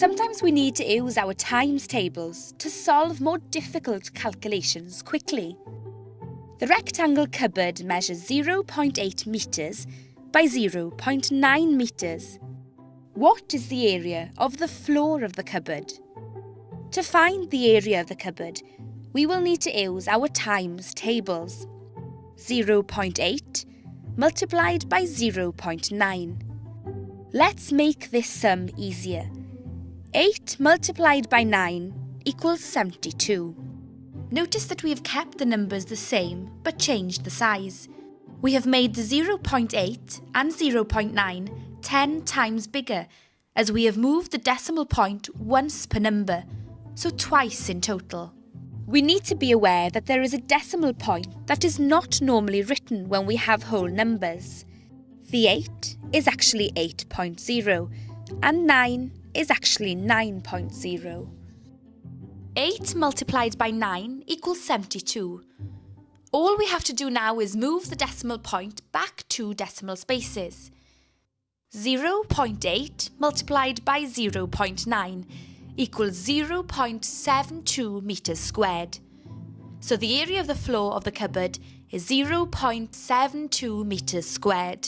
Sometimes we need to use our times tables to solve more difficult calculations quickly. The rectangle cupboard measures 0.8 metres by 0.9 metres. What is the area of the floor of the cupboard? To find the area of the cupboard, we will need to use our times tables. 0.8 multiplied by 0.9. Let's make this sum easier. 8 multiplied by 9 equals 72. Notice that we have kept the numbers the same but changed the size. We have made the 0.8 and 0.9 10 times bigger as we have moved the decimal point once per number, so twice in total. We need to be aware that there is a decimal point that is not normally written when we have whole numbers. The 8 is actually 8.0 and 9 is actually 9.0. 8 multiplied by 9 equals 72. All we have to do now is move the decimal point back two decimal spaces. 0.8 multiplied by 0.9 equals 0.72 metres squared. So the area of the floor of the cupboard is 0.72 metres squared.